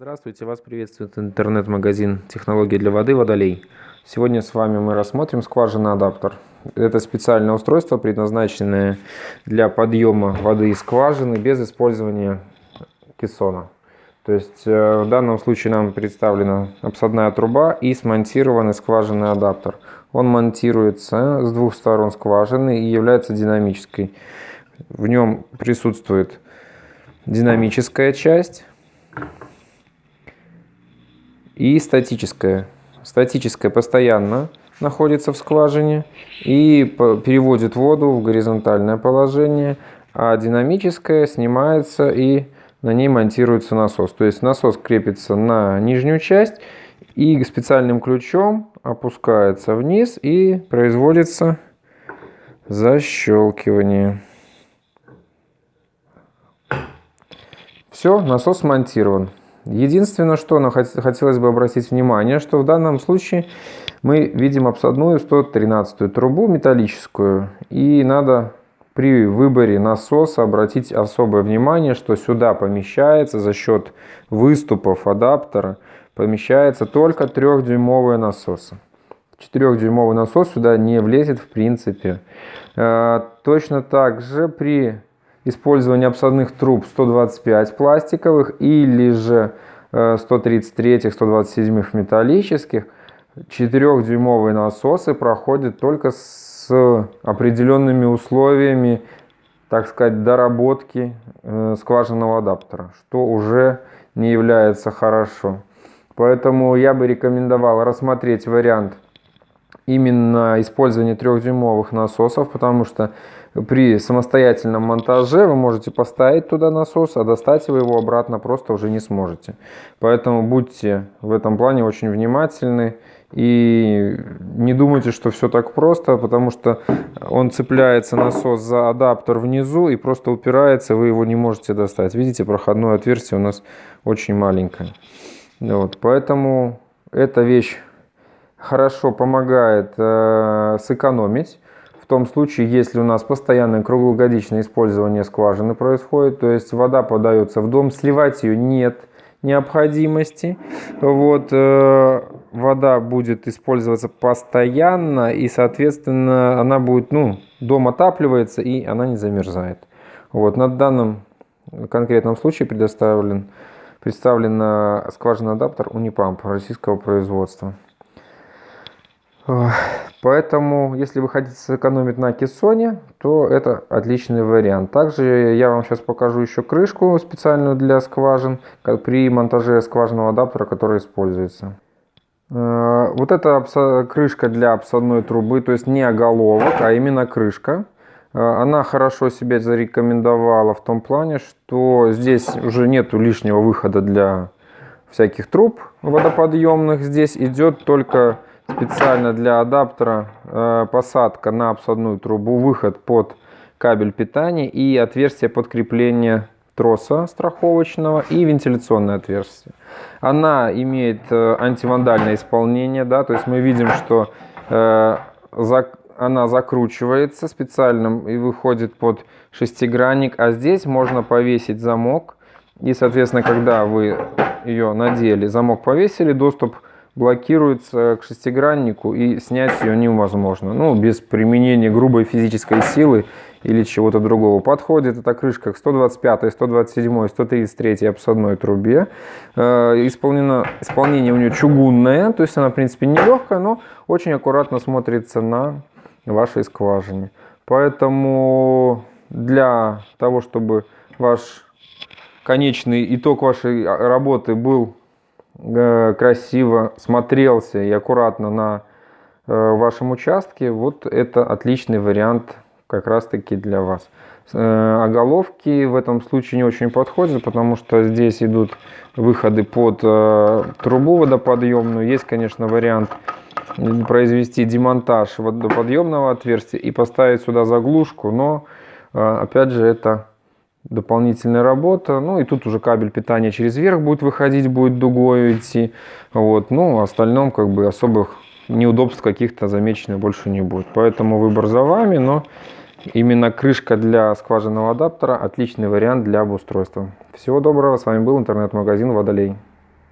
Здравствуйте, вас приветствует интернет-магазин технологии для воды «Водолей». Сегодня с вами мы рассмотрим скважина-адаптер. Это специальное устройство, предназначенное для подъема воды из скважины без использования кессона. То есть э, в данном случае нам представлена обсадная труба и смонтированный скважинный адаптер. Он монтируется с двух сторон скважины и является динамической. В нем присутствует динамическая часть и статическая. Статическая постоянно находится в скважине и переводит воду в горизонтальное положение, а динамическая снимается и на ней монтируется насос. То есть насос крепится на нижнюю часть и специальным ключом опускается вниз и производится защелкивание. Все, насос смонтирован. Единственное, что хотелось бы обратить внимание, что в данном случае мы видим обсадную 113 трубу металлическую. И надо при выборе насоса обратить особое внимание, что сюда помещается за счет выступов адаптера помещается только 3-дюймовые насосы. 4-дюймовый насос сюда не влезет в принципе. Э, точно так же при использовании обсадных труб 125 пластиковых или же 133 127 металлических 4-дюймовые насосы проходят только с определенными условиями, так сказать, доработки э, скважинного адаптера, что уже не является хорошо. Поэтому я бы рекомендовал рассмотреть вариант именно использования 3-дюймовых насосов, потому что при самостоятельном монтаже вы можете поставить туда насос, а достать вы его обратно просто уже не сможете. Поэтому будьте в этом плане очень внимательны и не думайте, что все так просто, потому что он цепляется насос за адаптер внизу и просто упирается, вы его не можете достать. Видите, проходное отверстие у нас очень маленькое. Вот, поэтому эта вещь хорошо помогает э, сэкономить том случае, если у нас постоянное круглогодичное использование скважины происходит, то есть вода подается в дом, сливать ее нет необходимости. Вот, э, вода будет использоваться постоянно и, соответственно, она будет, ну, дом отапливается и она не замерзает. Вот, на данном конкретном случае предоставлен, представлен скважинный адаптер Унипамп российского производства. Поэтому, если вы хотите сэкономить на кессоне, то это отличный вариант. Также я вам сейчас покажу еще крышку специальную для скважин при монтаже скважинного адаптера, который используется. Э, вот эта крышка для обсадной трубы, то есть не оголовок, а именно крышка. Э, она хорошо себя зарекомендовала в том плане, что здесь уже нету лишнего выхода для всяких труб водоподъемных. Здесь идет только специально для адаптера э, посадка на обсадную трубу, выход под кабель питания и отверстие подкрепления троса страховочного и вентиляционное отверстие. Она имеет э, антивандальное исполнение, да, то есть мы видим, что э, она закручивается специальным и выходит под шестигранник, а здесь можно повесить замок и, соответственно, когда вы ее надели, замок повесили, доступ блокируется к шестиграннику и снять ее невозможно. Ну, без применения грубой физической силы или чего-то другого. Подходит эта крышка к 125, 127, 133 обсадной трубе. Э, исполнено, исполнение у нее чугунное, то есть она, в принципе, не легкая, но очень аккуратно смотрится на вашей скважине. Поэтому для того, чтобы ваш конечный итог вашей работы был красиво смотрелся и аккуратно на э, вашем участке, вот это отличный вариант как раз таки для вас. Э, оголовки в этом случае не очень подходят, потому что здесь идут выходы под трубу водоподъемную. Есть, конечно, вариант произвести демонтаж водоподъемного отверстия и поставить сюда заглушку, но опять же это дополнительная работа. Ну и тут уже кабель питания через верх будет выходить, будет дугой идти. Вот. Ну, в остальном как бы особых неудобств каких-то замеченных больше не будет. Поэтому выбор за вами, но именно крышка для скважинного адаптера отличный вариант для обустройства. Всего доброго, с вами был интернет-магазин Водолей.